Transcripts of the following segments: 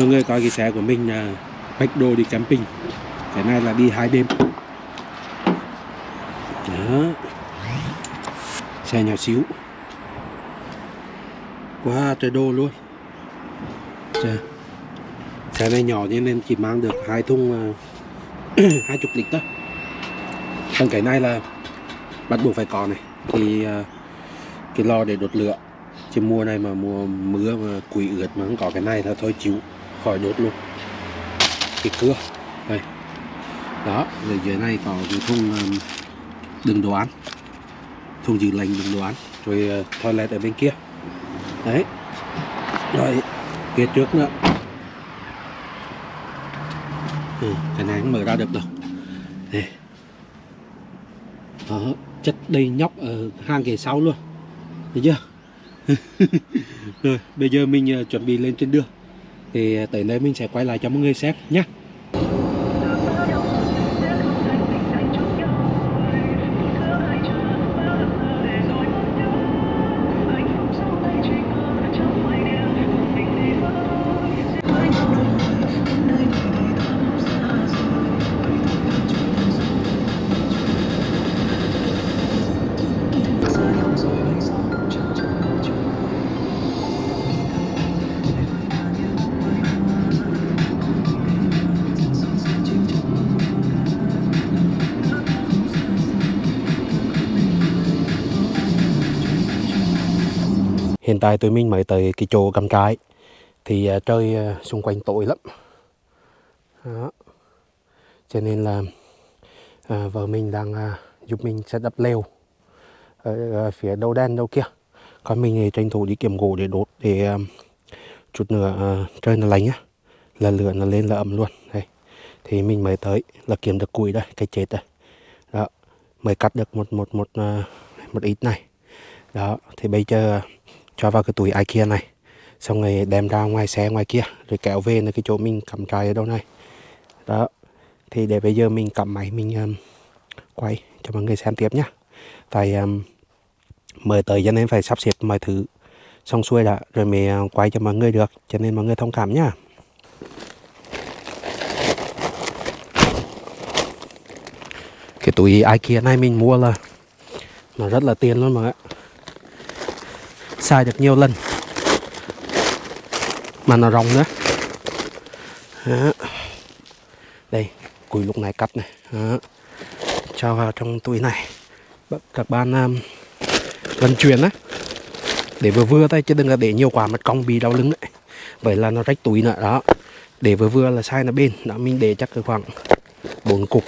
mọi người, coi cái xe của mình là bách đồ đi camping. Cái này là đi hai đêm. Đó. Xe nhỏ xíu. Quá trời đồ luôn. Chà. xe này nhỏ nên chỉ mang được hai thùng à, hai chục lít thôi. Còn cái này là bắt buộc phải có này. Thì à, cái lò để đốt lửa. Chứ mùa này mà mùa mưa mà quỷ ướt mà không có cái này là thôi chịu khỏi đốt luôn. Cái cưa đây. Đó rồi dưới này có cái thùng um, đựng đồ ăn. Thùng giữ lạnh đựng đồ ăn rồi uh, toilet ở bên kia. Đấy. Rồi phía trước nữa. Ừ, cái này không mở ra được đâu. Đây. Đó, chất đầy nhóc ở hang ghế sau luôn. Thấy chưa? Rồi bây giờ mình uh, chuẩn bị lên trên đường thì à, tới đây mình sẽ quay lại cho mọi người xem nhé Hiện tại tụi mình mới tới cái chỗ cầm trại. Thì uh, trời uh, xung quanh tối lắm. Đó. Cho nên là à, vợ mình đang à, giúp mình set up lều ở uh, phía đầu đen đâu kia. Còn mình thì tranh thủ đi kiếm gỗ để đốt để à, chút nữa à, trời nó lạnh á là lửa nó lên là ấm luôn. Đây. Thì mình mới tới là kiếm được củi đây cái chết đây. Đó. Mới cắt được một một một một, một ít này. Đó. Thì bây giờ cho vào cái túi IKEA này. Xong rồi đem ra ngoài xe ngoài kia rồi kéo về là cái chỗ mình cắm trại ở đâu này. Đó. Thì để bây giờ mình cầm máy mình um, quay cho mọi người xem tiếp nhá. Tại um, mời tới cho nên phải sắp xếp mọi thứ xong xuôi đã rồi mới uh, quay cho mọi người được. Cho nên mọi người thông cảm nhá. Cái túi IKEA này mình mua là nó rất là tiền luôn mà xài được nhiều lần. Mà nó rộng nữa. Đó. đây củi lúc này cắt này. Đó. cho vào trong túi này. Các bạn um, vận chuyển á. Để vừa vừa tay chứ đừng là để nhiều quả mặt cong bị đau lưng đấy. Vậy là nó rách túi nữa đó. Để vừa vừa là sai là bên đó mình để chắc khoảng bốn cục.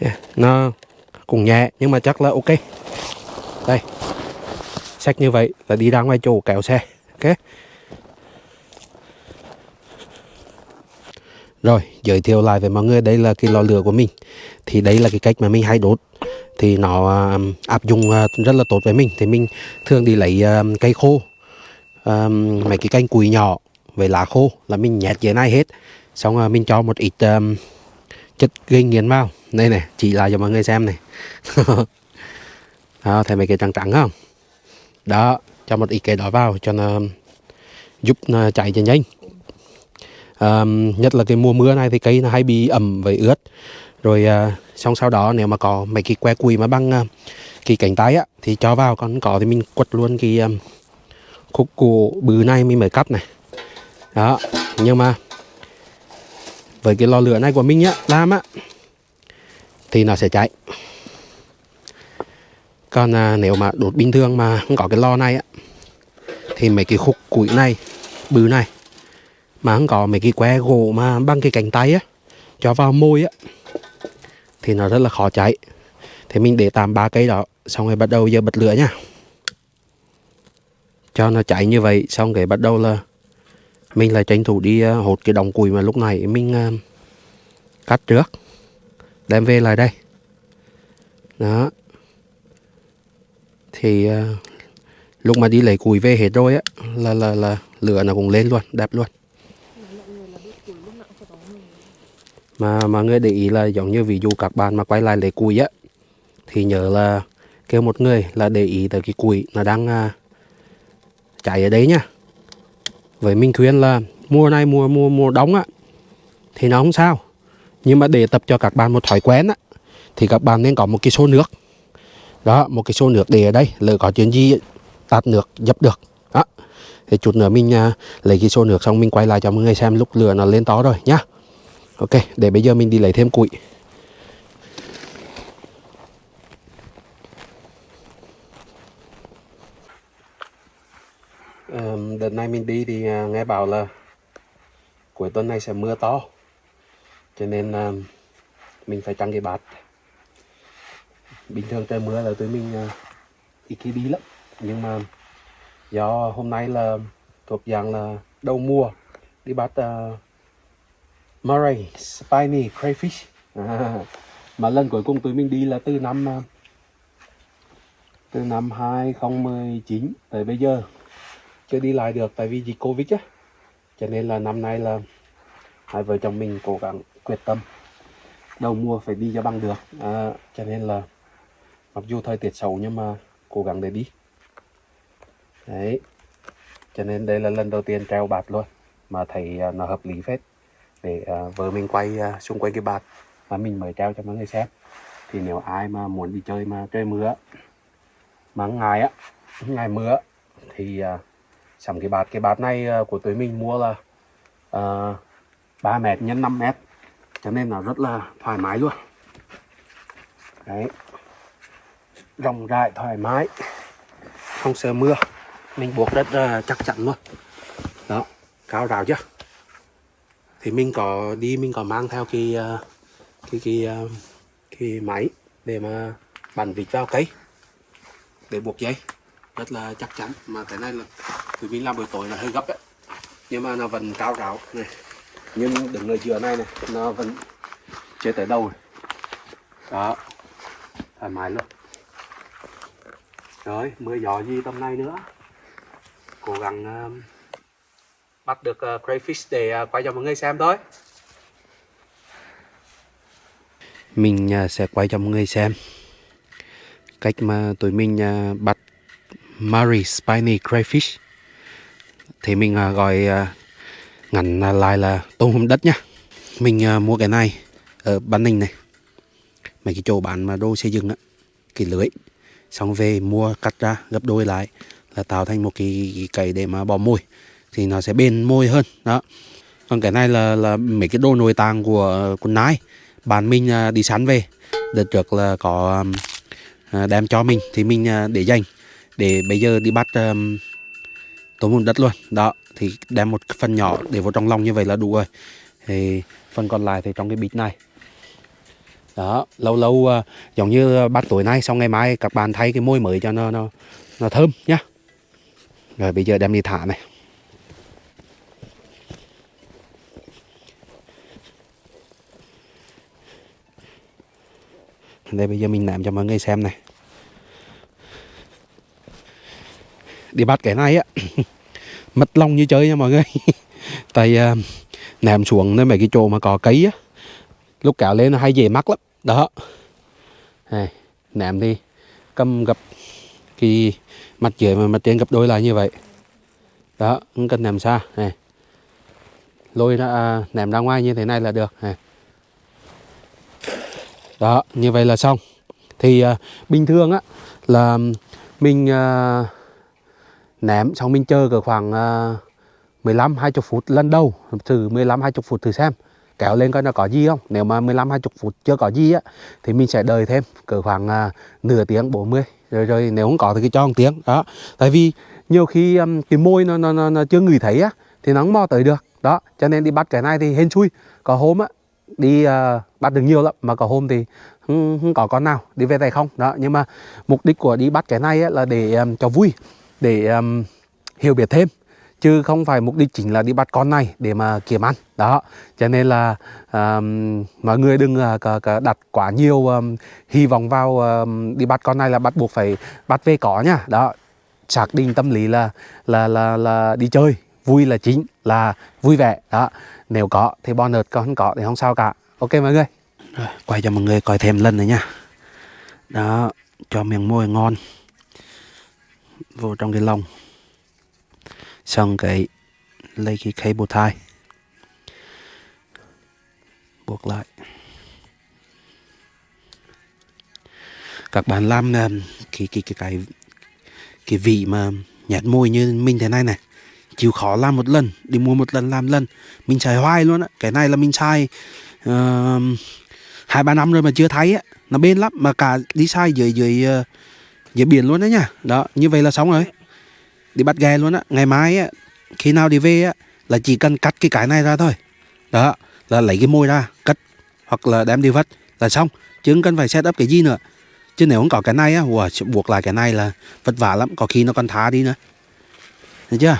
Yeah. nó cũng nhẹ nhưng mà chắc là ok. Đây. Sách như vậy là đi ra ngoài chỗ kéo xe ok? Rồi giới thiệu lại với mọi người đây là cái lò lửa của mình. Thì đây là cái cách mà mình hay đốt. Thì nó um, áp dụng uh, rất là tốt với mình. Thì mình thường đi lấy um, cây khô um, mấy cái canh cùi nhỏ với lá khô là mình nhét dưới này hết. Xong uh, mình cho một ít um, chất gây nghiền vào. Đây này chỉ lại cho mọi người xem này. Đó, thấy mấy cái trắng trắng không? Đó cho một ít cái đó vào cho nó giúp nó chạy cho nhanh um, nhất là cái mùa mưa này thì cây nó hay bị ẩm với ướt. Rồi uh, xong sau đó nếu mà có mấy cái que cùi mà băng uh, à, cái cánh tay á thì cho vào. Còn có thì mình quật luôn cái um, khúc cổ bự này mình mới cắt này. Đó nhưng mà với cái lò lửa này của mình á làm á thì nó sẽ cháy. Còn à, nếu mà đốt bình thường mà không có cái lò này á thì mấy cái khúc củi này bự này mà không có mấy cái que gỗ mà bằng cái cánh tay á cho vào môi á thì nó rất là khó cháy. Thì mình để tạm ba cây đó xong rồi bắt đầu giờ bật lửa nha cho nó cháy như vậy xong rồi bắt đầu là mình lại tranh thủ đi ờ, hột cái đồng củi mà lúc này mình ờ, cắt trước đem về lại đây. Đó. Thì ờ, lúc mà đi lấy củi về hết rồi á là là là lửa nó cũng lên luôn đẹp luôn. Mà mà người để ý là giống như ví dụ các bạn mà quay lại lấy củi á thì nhớ là kêu một người là để ý tới cái củi nó đang uh, ở đấy nha với mình khuyên là mùa này mùa mùa mùa đóng á thì nó không sao. Nhưng mà để tập cho các bạn một thói quen á thì các bạn nên có một cái xô nước. Đó một cái xô nước để ở đây lỡ có chuyện gì tạt nước dập được. Đó. Thì chút nữa mình uh, lấy cái xô nước xong mình quay lại cho mọi người xem lúc lửa nó lên to rồi nhá. Ok để bây giờ mình đi lấy thêm củi. Um, đợt này mình đi thì uh, nghe bảo là cuối tuần này sẽ mưa to. Cho nên à, mình phải trăng cái bát. Bình thường trời mưa là tụi mình uh, ít khi đi lắm. Nhưng mà do hôm nay là thuộc dạng là đầu mùa đi bắt uh, Murray Spiny Crayfish. À, mà lần cuối cùng tụi mình đi là từ năm uh, từ năm 2019 tới bây giờ chưa đi lại được tại vì dịch Covid á. Cho nên là năm nay là hai vợ chồng mình cố gắng quyết tâm đầu mùa phải đi cho bằng được. À, cho nên là mặc dù thời tiết xấu nhưng mà cố gắng để đi. Đấy. Cho nên đây là lần đầu tiên treo bạt luôn mà thấy à, nó hợp lý phết. Để uh, vợ mình quay uh, xung quanh cái bạt mà mình mới treo cho mọi người xem. Thì nếu ai mà muốn đi chơi mà trời mưa mà ngày á ngày mưa thì uh, sắm cái bạt cái bạt này ờ, của tụi mình mua là ờ, uh, 3 mét nhân 5 mét. Cho nên là rất là thoải mái luôn. Đấy. Rộng rãi thoải mái. Không sợ mưa. Mình buộc rất uh, ờ, chắc chắn luôn. Đó. Cao rào chưa? Thì mình có đi mình có mang theo cái uh, cái cái uh, cái máy để mà bắn vịt vào cây. Để buộc dây. Rất là chắc chắn. Mà cái này là tụi mình làm buổi tối là hơi gấp đấy nhưng mà nó vẫn cao ráo. Này. Nhưng đứng ở giữa này này nó vẫn chưa tới đầu. Đó. Thoải mái luôn. Rồi mưa gió gì tầm này nữa? Cố gắng uh, bắt được uh, crayfish để uh, quay cho mọi người xem thôi. Mình uh, sẽ quay cho mọi người xem. Cách mà tụi mình uh, bắt Murray Spiny Crayfish thì mình à, gọi à, ngắn lại là tôm hùm đất nhá. Mình à, mua cái này ở bán Ninh này. Mấy cái chỗ bán mà đồ xây dựng á cái lưới. Xong về mua cắt ra gấp đôi lại là tạo thành một cái, cái cày để mà bỏ mồi. Thì nó sẽ bền môi hơn đó. Còn cái này là là mấy cái đồ nội tạng của con nái bạn mình đi săn về. Đợt trước là có đem cho mình. Thì mình để dành. Để bây giờ đi bắt tối mùn đất luôn. Đó thì đem một phần nhỏ để vào trong lòng như vậy là đủ rồi. Thì phần còn lại thì trong cái bịch này. Đó lâu lâu uh, giống như bắt tối nay xong ngày mai các bạn thay cái môi mới cho nó nó nó thơm nhá. Rồi bây giờ đem đi thả này. Đây bây giờ mình làm cho mọi người xem này. Đi bắt cái này á. mất lòng như chơi nha mọi người. Tại uh, nằm xuống nơi mấy cái chỗ mà có cây á lúc kéo lên nó hay dễ mắc lắm. Đó. Này, nằm đi. Cầm gặp cái mặt dưới mà mặt trên gặp đôi lại như vậy. Đó không cần nằm xa. Này. Lôi ra à, ném ra ngoài như thế này là được. Này. đó như vậy là xong. Thì à, bình thường á là mình à, ném xong mình chờ cỡ khoảng uh, 15 20 phút lần đầu thử 15 20 phút thử xem kéo lên coi nó có gì không? Nếu mà 15 20 phút chưa có gì á thì mình sẽ đợi thêm cỡ khoảng uh, nửa tiếng 40 rồi rồi nếu không có thì cho một tiếng đó. Tại vì nhiều khi um, cái môi nó, nó, nó, nó chưa ngửi thấy á thì nó không mò tới được đó. Cho nên đi bắt cái này thì hên xui. Có hôm á đi uh, bắt được nhiều lắm mà có hôm thì không, không có con nào đi về tay không đó. Nhưng mà mục đích của đi bắt cái này á, là để um, cho vui để um, hiểu biết thêm chứ không phải mục đích chính là đi bắt con này để mà kiếm ăn. Đó cho nên là um, mọi người đừng uh, đặt quá nhiều um, hy vọng vào um, đi bắt con này là bắt buộc phải bắt về có nhá đó xác định tâm lý là là là là đi chơi vui là chính là vui vẻ. Đó nếu có thì bonus còn không có thì không sao cả. Ok mọi người? Rồi, quay cho mọi người coi thêm lần nữa nha. Đó cho miếng môi ngon vô trong cái lồng xong cái lấy cái khay tie thai buộc lại. Các bạn làm cái cái cái cái cái vị mà nhạt môi như mình thế này này chịu khó làm một lần đi mua một lần làm lần mình xài hoài luôn á. Cái này là mình xài uh, hai ba năm rồi mà chưa thấy á. Nó bên lắm mà cả đi sai dưới dưới uh, dưới biển luôn đó nha đó như vậy là xong rồi. Đi bắt ghe luôn á. Ngày mai á khi nào đi về á là chỉ cần cắt cái cái này ra thôi. Đó là lấy cái môi ra cắt hoặc là đem đi vắt là xong. Chứ không cần phải set up cái gì nữa. Chứ nếu không có cái này á wow, buộc lại cái này là vất vả lắm. Có khi nó còn thả đi nữa. Được chưa?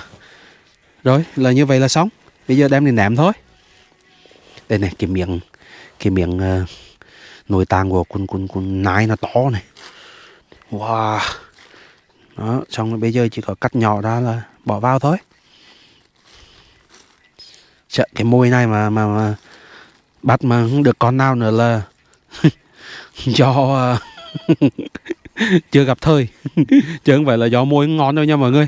Rồi là như vậy là xong. Bây giờ đem đi ném thôi. Đây này cái miệng cái miệng uh, ờ, nội tạng của con con con nái nó to này wow. Đó xong rồi bây giờ chỉ có cắt nhỏ ra là bỏ vào thôi. Sợ cái môi này mà mà, mà bắt mà không được con nào nữa là do à, chưa gặp thời. Chứ không phải là do môi ngon đâu nha mọi người.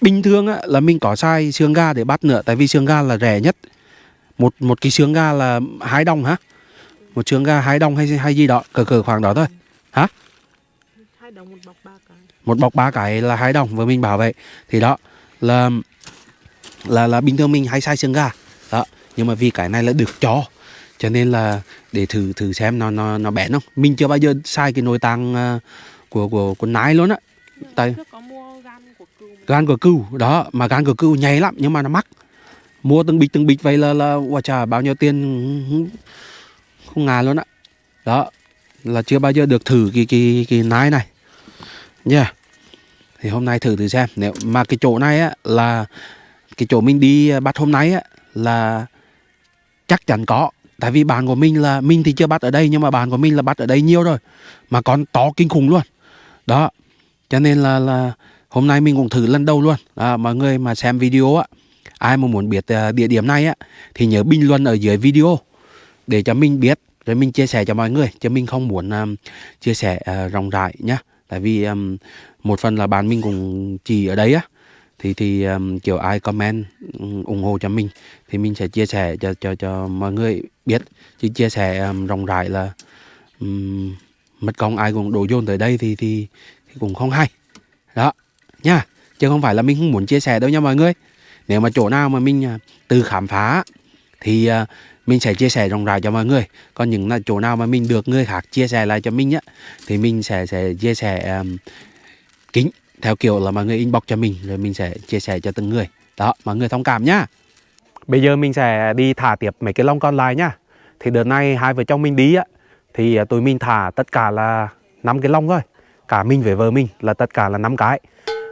Bình thường á, là mình có sai xương ga để bắt nữa tại vì xương ga là rẻ nhất. Một một cái xương ga là hai đồng hả? Một xương ga hai đồng hay hay gì đó cỡ cỡ khoảng đó thôi. Hả? Đồng một bọc ba cái. Một bọc ba cái là hai đồng và mình bảo vậy thì đó là là là bình thường mình hay xài xương ga đó nhưng mà vì cái này là được cho. Cho nên là để thử thử xem nó nó nó bén không. Mình chưa bao giờ xài cái nội tạng uh, của của của nái luôn á. Tại gan của cừu đó mà gan của cừu nhảy lắm nhưng mà nó mắc. Mua từng bịch từng bịch vậy là là wow, chà bao nhiêu tiền? Không, ngàn luôn á. Đó là chưa bao giờ được thử cái cái cái nái này nha. Yeah. thì hôm nay thử thử xem. Nếu mà cái chỗ này á là cái chỗ mình đi à, bắt hôm nay á là chắc chắn có. Tại vì bạn của mình là mình thì chưa bắt ở đây nhưng mà bạn của mình là bắt ở đây nhiều rồi mà còn to kinh khủng luôn. Đó cho nên là là hôm nay mình cũng thử lần đầu luôn. À, mọi người mà xem video á ai mà muốn biết à, địa điểm này á thì nhớ bình luận ở dưới video để cho mình biết rồi mình chia sẻ cho mọi người chứ mình không muốn um, chia sẻ uh, rộng rãi nhá tại vì um, một phần là bạn mình cũng chỉ ở đấy á. Thì thì um, kiểu ai comment um, ủng hộ cho mình thì mình sẽ chia sẻ cho cho cho mọi người biết. Chứ chia sẻ um, rộng rãi là um, mất công ai cũng đổ dồn tới đây thì thì, thì cũng không hay. Đó nha. Chứ không phải là mình không muốn chia sẻ đâu nha mọi người. Nếu mà chỗ nào mà mình à, uh, từ khám phá thì uh, mình sẽ chia sẻ rộng rãi cho mọi người. Còn những là chỗ nào mà mình được người khác chia sẻ lại cho mình á thì mình sẽ sẽ chia sẻ um, kính theo kiểu là mọi người inbox cho mình rồi mình sẽ chia sẻ cho từng người. Đó mọi người thông cảm nhá. Bây giờ mình sẽ đi thả tiếp mấy cái lông còn lại nhá. Thì đợt này hai vợ chồng mình đi á thì ờ, tụi mình thả tất cả là năm cái lông thôi. Cả mình với vợ mình là tất cả là năm cái.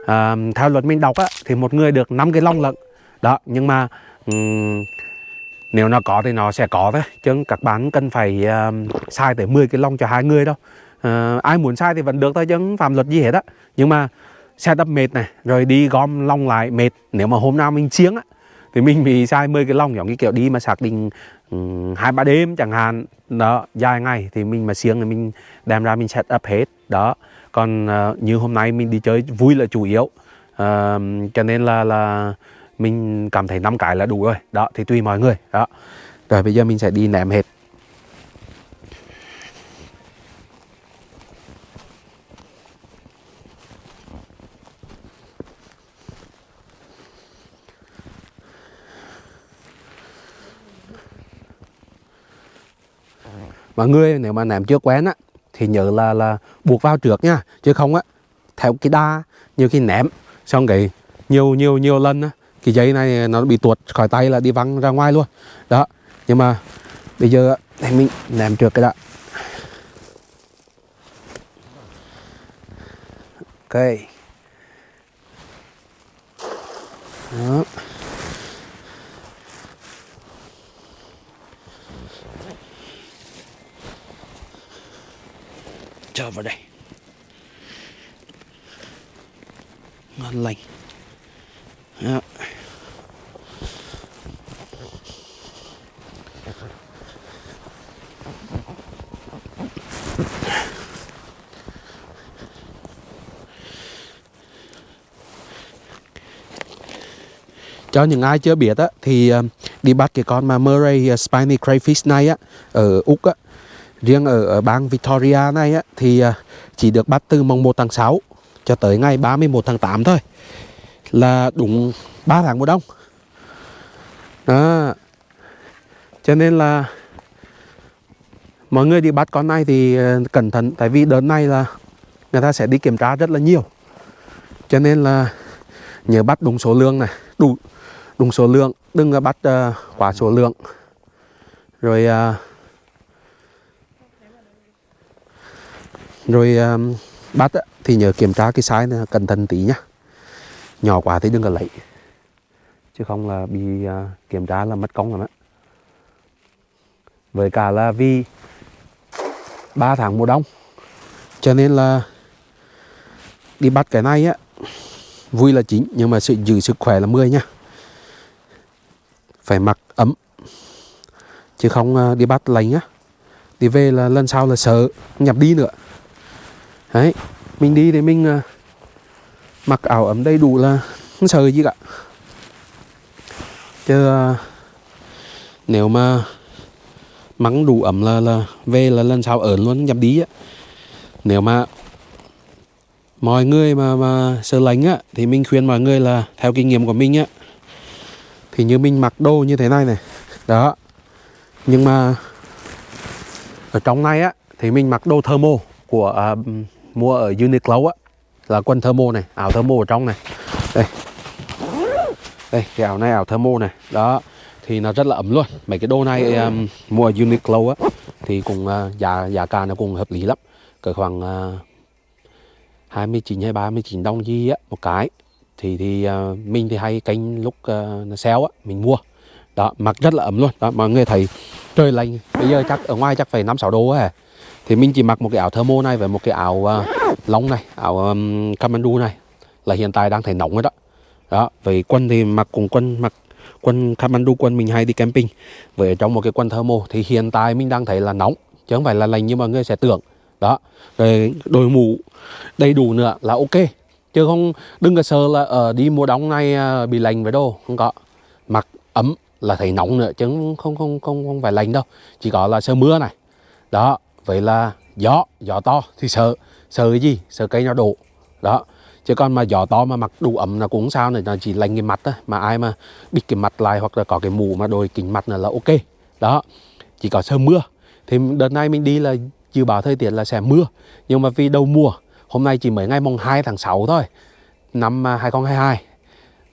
À, theo luật mình đọc á thì một người được 5 cái lông lận. Đó nhưng mà um, nếu nó có thì nó sẽ có thôi chứ các bạn cần phải ờ, um, sai tới 10 cái lông cho hai người đâu uh, ờ, ai muốn sai thì vẫn được thôi chứ không phạm luật gì hết á. Nhưng mà xe đập mệt này rồi đi gom lông lại mệt. Nếu mà hôm nào mình chiếng á thì mình bị sai 10 cái lông giống như kiểu đi mà xác định ừ, hai ba đêm chẳng hạn. Đó dài ngày thì mình mà siêng thì mình đem ra mình set up hết. Đó còn uh, như hôm nay mình đi chơi vui là chủ yếu. Uh, cho nên là là mình cảm thấy năm cái là đủ rồi. Đó, thì tùy mọi người. Đó. Rồi, bây giờ mình sẽ đi ném hết. Mọi người nếu mà ném chưa quen á, thì nhớ là là buộc vào trước nha. Chứ không á, theo cái đa, nhiều khi ném, xong cái nhiều nhiều nhiều lần á cái dây này nó bị tuột khỏi tay là đi văng ra ngoài luôn. Đó, nhưng mà bây giờ thì mình ném trước cái đã ok đó. Cho vào đây. Ngon lành. Đó. Cho những ai chưa biết á thì ờ, đi bắt cái con mà Murray ờ, Spiny Crayfish này á ở Úc á. Riêng ở, ở bang Victoria này á thì ờ, chỉ được bắt từ mùng 1 tháng 6 cho tới ngày 31 tháng 8 thôi là đúng 3 tháng mùa đông. Đó. Cho nên là mọi người đi bắt con này thì cẩn thận tại vì đợt này là người ta sẽ đi kiểm tra rất là nhiều. Cho nên là nhớ bắt đúng số lượng này đủ đúng số lượng đừng à, bắt uh, quá số lượng. Rồi uh, rồi ờ, bắt uh, thì nhớ kiểm tra cái size này cẩn thận tí nhá. Nhỏ quá thì đừng có lấy chứ không là bị uh, kiểm tra là mất công rồi đó. Với cả là vì 3 tháng mùa đông cho nên là đi bắt cái này á vui là chính nhưng mà sự giữ sức khỏe là 10 nha phải mặc ấm. Chứ không ờ, đi bắt lạnh á. Đi về là lần sau là sợ nhập đi nữa. Đấy, mình đi thì mình ờ, mặc áo ấm đầy đủ là không sợ gì cả. Chứ ờ, nếu mà mắng đủ ấm là là về là lần sau ở luôn nhập đi á. Nếu mà mọi người mà mà sợ lạnh á, thì mình khuyên mọi người là theo kinh nghiệm của mình á thì như mình mặc đồ như thế này này. Đó. Nhưng mà ở trong này á thì mình mặc đồ thermo của à, mua ở Uniqlo á là quần thermo này áo thermo ở trong này. Đây. Đây cái áo này áo thermo này. Đó. Thì nó rất là ấm luôn. Mấy cái đồ này um, mua ở Uniqlo á thì cũng uh, giá giá cả nó cũng hợp lý lắm. Cỡ khoảng à, uh, 29 hay 39 đồng gì á một cái thì thì uh, mình thì hay canh lúc uh, nó á mình mua. Đó mặc rất là ấm luôn. Đó mọi người thấy trời lạnh. Bây giờ chắc ở ngoài chắc phải năm sáu độ á thì mình chỉ mặc một cái áo thermo này và một cái áo uh, lông này áo um, Kamandu này. Là hiện tại đang thấy nóng rồi đó. Đó vậy quân thì mặc cùng quân mặc quân Kamandu quân mình hay đi camping. Với trong một cái quân thermo thì hiện tại mình đang thấy là nóng chứ không phải là lạnh như mọi người sẽ tưởng. Đó rồi đội mũ đầy đủ nữa là ok chứ không đừng có sợ là ở đi mùa đông này ờ, bị lạnh với đồ, không có. Mặc ấm là thấy nóng nữa, chứ không không không không phải lạnh đâu. Chỉ có là sợ mưa này. Đó, vậy là gió gió to thì sợ. Sợ cái gì? Sợ cây nó đổ. Đó, chứ còn mà gió to mà mặc đủ ấm là cũng sao này là chỉ lạnh cái mặt thôi. Mà ai mà bịt cái mặt lại hoặc là có cái mũ mà đội kính mặt là là ok. Đó, chỉ có sợ mưa. Thì đợt này mình đi là dự báo thời tiết là sẽ mưa. Nhưng mà vì đầu mùa hôm nay chỉ mới ngày mùng 2 tháng 6 thôi năm à, 2022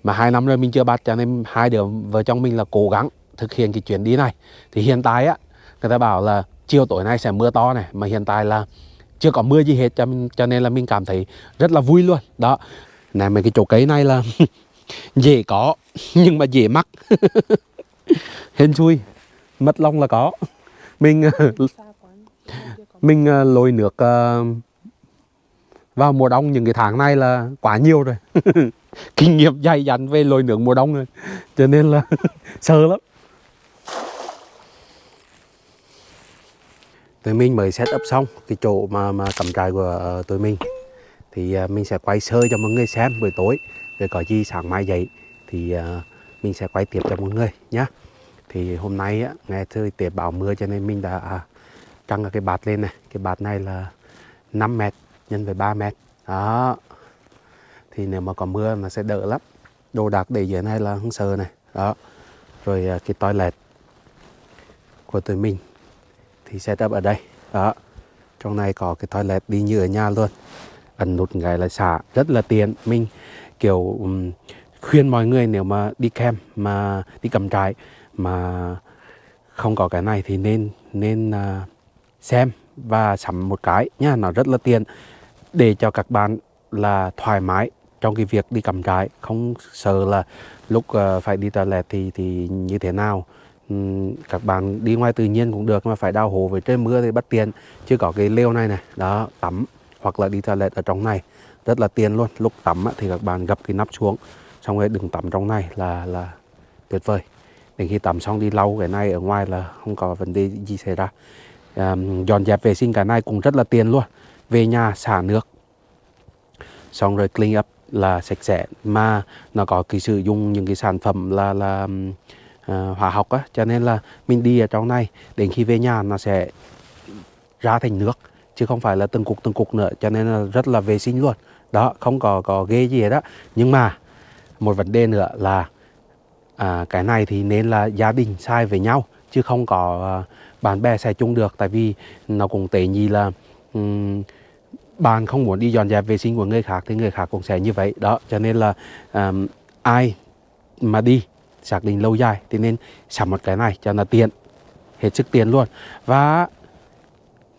mà hai năm rồi mình chưa bắt cho nên hai đứa vợ chồng mình là cố gắng thực hiện cái chuyến đi này. Thì hiện tại á người ta bảo là chiều tối nay sẽ mưa to này mà hiện tại là chưa có mưa gì hết cho cho nên là mình cảm thấy rất là vui luôn. Đó. Này mấy cái chỗ cây này là dễ có nhưng mà dễ mắc. Hên xui mất lông là có. Mình có mình uh, lội nước ờ, vào mùa đông những cái tháng này là quá nhiều rồi. Kinh nghiệm dày dặn về lội nước mùa đông rồi. Cho nên là sợ lắm. Tụi mình mới set up xong cái chỗ mà mà cắm trại của ờ, tụi mình. Thì ờ, mình sẽ quay sơ cho mọi người xem buổi tối. Rồi có gì sáng mai dậy thì ờ, mình sẽ quay tiếp cho mọi người nhé thì hôm nay á, nghe thời tiết bão mưa cho nên mình đã à, trăng cái bạt lên này. Cái bạt này là 5 mét nhân với 3 mét. Đó. Thì nếu mà có mưa nó sẽ đỡ lắm. Đồ đạc để dưới này là không sợ này. Đó. Rồi à, cái toilet của tụi mình thì setup ở đây. Đó. Trong này có cái toilet đi như ở nhà luôn. Ẩn nút cái là xả. Rất là tiện. Mình kiểu um, khuyên mọi người nếu mà đi kem mà đi cầm trại mà không có cái này thì nên nên uh, xem và sắm một cái. Nha nó rất là tiện để cho các bạn là thoải mái trong cái việc đi cắm trại. Không sợ là lúc ờ, phải đi toilet thì thì như thế nào. Các bạn đi ngoài tự nhiên cũng được mà phải đào hố với trời mưa thì bất tiện. Chứ có cái lều này này đó tắm hoặc là đi toilet ở trong này rất là tiện luôn. Lúc tắm thì các bạn gập cái nắp xuống xong rồi đừng tắm trong này là là tuyệt vời. Đến khi tắm xong đi lau cái này ở ngoài là không có vấn đề gì xảy ra. À, dọn dẹp vệ sinh cái này cũng rất là tiền luôn về nhà xả nước. Xong rồi clean up là sạch sẽ. Mà nó có cái sử dụng những cái sản phẩm là là uh, hóa học á. Cho nên là mình đi ở trong này đến khi về nhà nó sẽ ra thành nước chứ không phải là từng cục từng cục nữa. Cho nên là rất là vệ sinh luôn. Đó không có có ghê gì hết đó nhưng mà một vấn đề nữa là à, cái này thì nên là gia đình sai với nhau chứ không có à, bạn bè sẽ chung được. Tại vì nó cũng tệ nhi là um, bạn không muốn đi dọn dẹp vệ sinh của người khác thì người khác cũng sẽ như vậy. Đó cho nên là um, ai mà đi xác định lâu dài thì nên sắm một cái này cho nó tiện hết sức tiền luôn. Và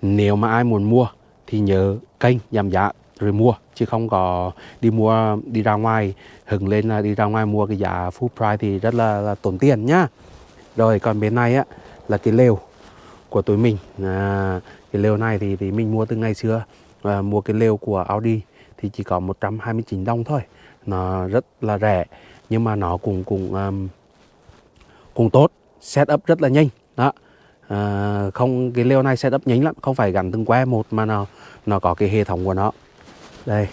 nếu mà ai muốn mua thì nhớ kênh giảm giá rồi mua chứ không có đi mua đi ra ngoài hừng lên là đi ra ngoài mua cái giá full price thì rất là, là tốn tiền nhá. Rồi còn bên này á là cái lều của tụi mình. À, cái lều này thì thì mình mua từ ngày xưa à, mua cái lều của Audi thì chỉ có 129 đồng thôi. Nó rất là rẻ nhưng mà nó cũng cũng um, cũng tốt setup rất là nhanh. Đó. À, không cái lều này setup nhanh lắm không phải gắn từng que một mà nó nó có cái hệ thống của nó. Đây.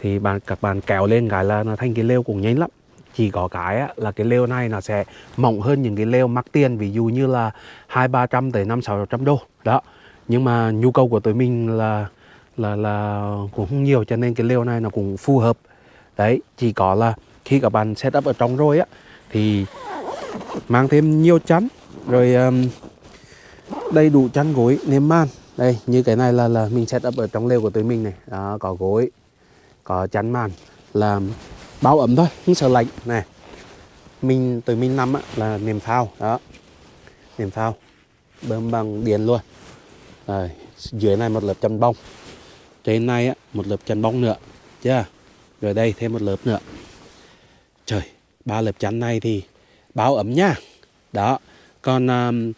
Thì bạn các bạn kéo lên cái là nó thành cái lều cũng nhanh lắm chỉ có cái á, là cái lều này nó sẽ mỏng hơn những cái lều mắc tiền ví dụ như là hai ba trăm tới năm sáu trăm đô. Đó. Nhưng mà nhu cầu của tụi mình là là là cũng không nhiều cho nên cái lều này nó cũng phù hợp. Đấy chỉ có là khi các bạn setup ở trong rồi á thì mang thêm nhiều chắn rồi um, đầy đủ chăn gối nệm man. Đây như cái này là là mình setup ở trong lều của tụi mình này. Đó, có gối có chắn màn là bao ấm thôi không sợ lạnh. Này mình từ mình nằm á, là niềm phao đó. Niềm phao bơm bằng điện luôn. Rồi dưới này một lớp chăn bông trên này á, một lớp chăn bông nữa chưa? Rồi đây thêm một lớp nữa. Trời ba lớp chắn này thì bao ấm nha. Đó còn um,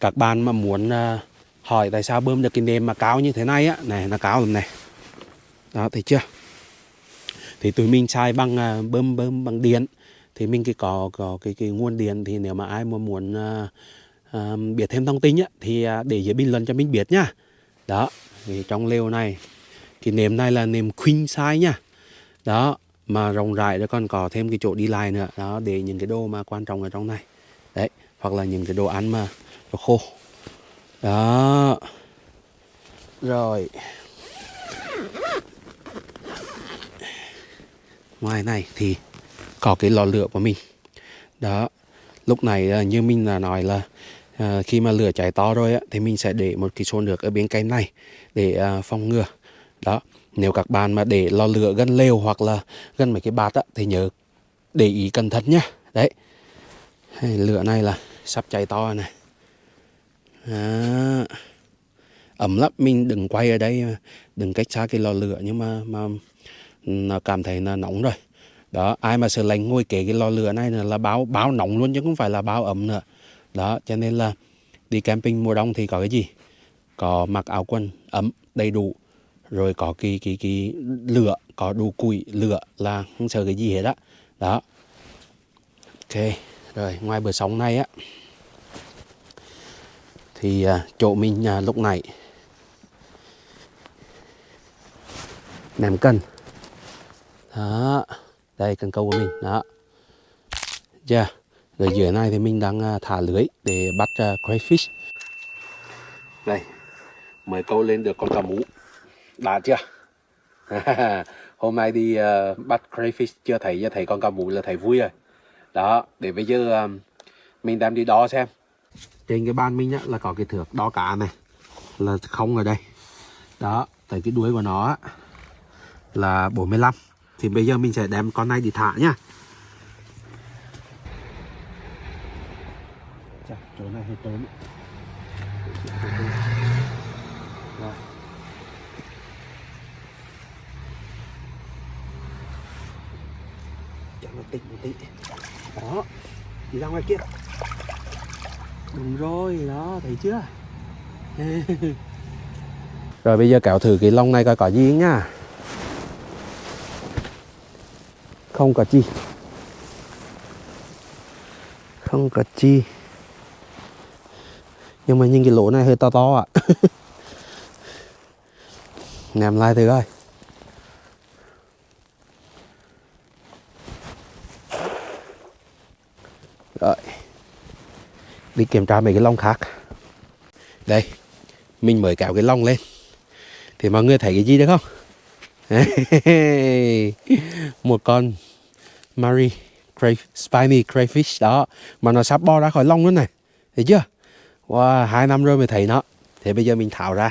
các bạn mà muốn uh, hỏi tại sao bơm được cái nêm mà cao như thế này á này nó cao lắm này. Đó thấy chưa? Thì tụi mình xài bằng à, bơm bơm bằng điện. Thì mình cái có có cái cái nguồn điện thì nếu mà ai mà muốn uh, uh, biết thêm thông tin á thì để dưới bình luận cho mình biết nhá đó thì trong lều này cái nệm này là nệm queen size nha. Đó mà rộng rãi rồi còn có thêm cái chỗ đi lại nữa. Đó để những cái đồ mà quan trọng ở trong này. Đấy hoặc là những cái đồ ăn mà đồ khô. Đó. Rồi. Ngoài này thì có cái lò lửa của mình. Đó lúc này ờ, như mình là nói là à, khi mà lửa cháy to rồi á, thì mình sẽ để một cái xô nước ở bên cạnh này để à, phòng ngừa. Đó nếu các bạn mà để lò lửa gần lều hoặc là gần mấy cái bát á, thì nhớ để ý cẩn thận nhá. Đấy. Lửa này là sắp cháy to này. À, ẩm lắm mình đừng quay ở đây đừng cách xa cái lò lửa nhưng mà mà cảm thấy là nóng rồi. Đó ai mà sợ lạnh ngồi kế cái lò lửa này là báo báo nóng luôn chứ không phải là báo ấm nữa. Đó cho nên là đi camping mùa đông thì có cái gì? Có mặc áo quần ấm đầy đủ. Rồi có cái cái cái lửa có đủ củi lửa là không sợ cái gì hết á. Đó. Ok rồi ngoài bờ sóng này á thì à, chỗ mình à, lúc này ném cân đó đây cần câu của mình đó. Chưa yeah. rồi dưới này thì mình đang à, thả lưới để bắt à, uh, crayfish đây mới câu lên được con cá mú đã chưa? Hôm nay đi uh, bắt crayfish chưa thấy chưa thấy con cá mú là thấy vui rồi. Đó để bây giờ um, mình đem đi đo xem. Trên cái ban mình á, là có cái thước đo cá này là không ở đây. Đó tại cái đuôi của nó á, là 45 thì bây giờ mình sẽ đem con này đi thả nhá. Chà, chỗ này hơi tốn. Rồi. cho nó tịnh một tí. Đó đi ra ngoài kia. Đúng rồi đó thấy chưa? Rồi bây giờ kéo thử cái lông này coi có gì nhá không cả chi. Không cả chi. Nhưng mà nhìn cái lỗ này hơi to to ạ. À. nằm lại thử coi. Rồi. Đi kiểm tra mấy cái lông khác. Đây, mình mới kéo cái lông lên. Thì mọi người thấy cái gì được không? Một con Marie cray, spiny crayfish đó. Mà nó sắp bo ra khỏi lông nữa này. Thấy chưa? Wow, hai năm rồi mới thấy nó. Thế bây giờ mình tháo ra.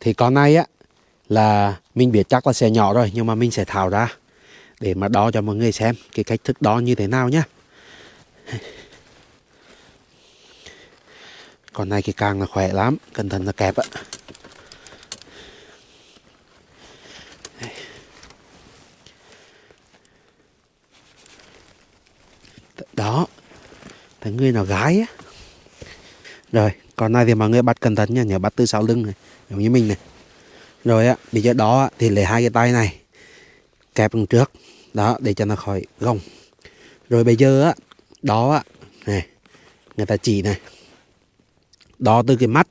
Thì con này á là mình biết chắc là sẽ nhỏ rồi nhưng mà mình sẽ tháo ra. Để mà đo cho mọi người xem cái cách thức đo như thế nào nhá. Con này cái càng là khỏe lắm cẩn thận là kẹp á. Đó. Thấy người nào gái á. Rồi còn này thì mọi người bắt cẩn thận nha nhớ bắt từ sau lưng này giống như mình này. Rồi á bây giờ đó thì lấy hai cái tay này kẹp đằng trước đó để cho nó khỏi gồng, rồi bây giờ á đó á này người ta chỉ này. Đó từ cái mắt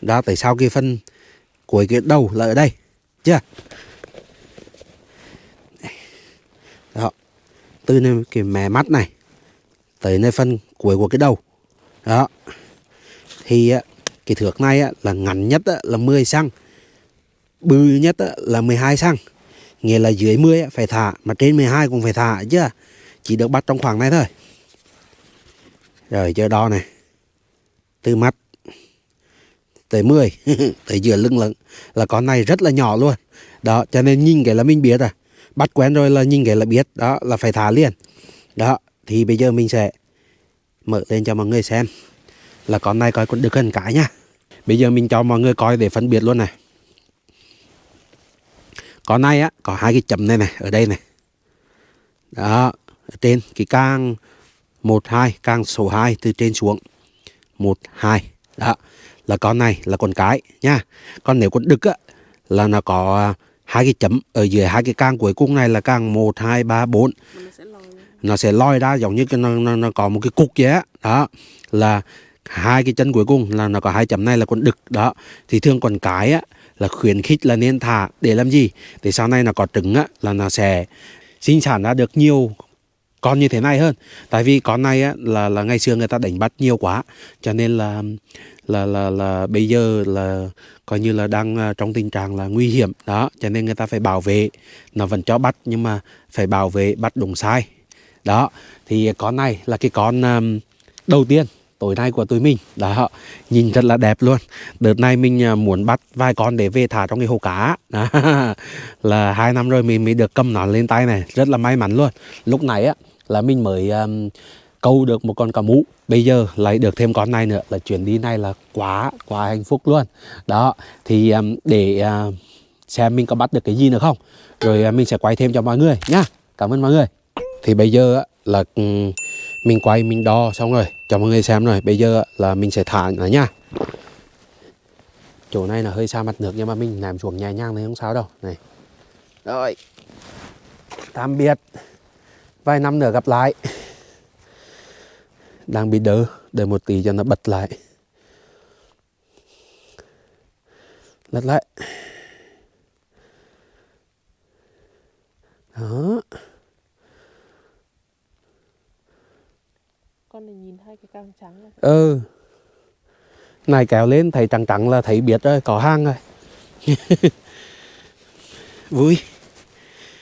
đó tại sao cái phân cuối cái đầu là ở đây chưa? Đó từ cái mé mắt này tới nơi phân cuối của cái đầu. Đó. Thì cái thước này là ngắn nhất là 10 xăng. Bự nhất là 12 xăng. Nghĩa là dưới 10 phải thả, mà trên 12 cũng phải thả chứ à. chỉ được bắt trong khoảng này thôi. Rồi chơi đo này. Từ mắt tới 10 tới giữa lưng lưng là con này rất là nhỏ luôn. Đó, cho nên nhìn cái là mình biết rồi bắt quen rồi là nhìn cái là biết. Đó, là phải thả liền. Đó thì bây giờ mình sẽ mở lên cho mọi người xem. Là con này coi còn được gần cái nha bây giờ mình cho mọi người coi để phân biệt luôn này. Con này á, có hai cái chấm này này, ở đây này. Đó, ở trên, cái càng một, hai, càng số 2 từ trên xuống. Một, hai, đó. Là con này là con cái nha còn nếu con đực á, là nó có hai cái chấm ở dưới hai cái càng cuối cùng này là càng một, hai, ba, bốn nó sẽ lòi ra. lôi ra giống như cái nó, nó, nó có một cái cục vậy đó là hai cái chân cuối cùng là nó có hai chấm này là con đực đó. Thì thường con cái á là khuyến khích là nên thả để làm gì? Để sau này nó có trứng á là nó sẽ sinh sản ra được nhiều con như thế này hơn. Tại vì con này á là là ngày xưa người ta đánh bắt nhiều quá cho nên là là là là bây giờ là coi như là đang à, trong tình trạng là nguy hiểm đó. Cho nên người ta phải bảo vệ nó vẫn cho bắt nhưng mà phải bảo vệ bắt đúng sai đó thì con này là cái con um, đầu tiên tối nay của tụi mình. Đó nhìn rất là đẹp luôn. Đợt này mình à, muốn bắt vài con để về thả trong cái hồ cá. Đó. là hai năm rồi mình mới được cầm nó lên tay này. Rất là may mắn luôn. Lúc này á là mình mới um, câu được một con cá mú bây giờ lại được thêm con này nữa. Là chuyến đi này là quá quá hạnh phúc luôn. Đó thì um, để uh, xem mình có bắt được cái gì nữa không? Rồi uh, mình sẽ quay thêm cho mọi người nhá. Cảm ơn mọi người thì bây giờ là um, mình quay mình đo xong rồi cho mọi người xem rồi. Bây giờ là mình sẽ thả nó nha. Chỗ này là hơi xa mặt nước nhưng mà mình làm xuống nhẹ nhàng thì không sao đâu. Này. Rồi. Tạm biệt. Vài năm nữa gặp lại. Đang bị đỡ đợi một tí cho nó bật lại. Lật lại. Đó Con này nhìn hai cái càng trắng này. ừ. Này kéo lên thấy trắng trắng là thấy biết rồi, có hang rồi. Vui.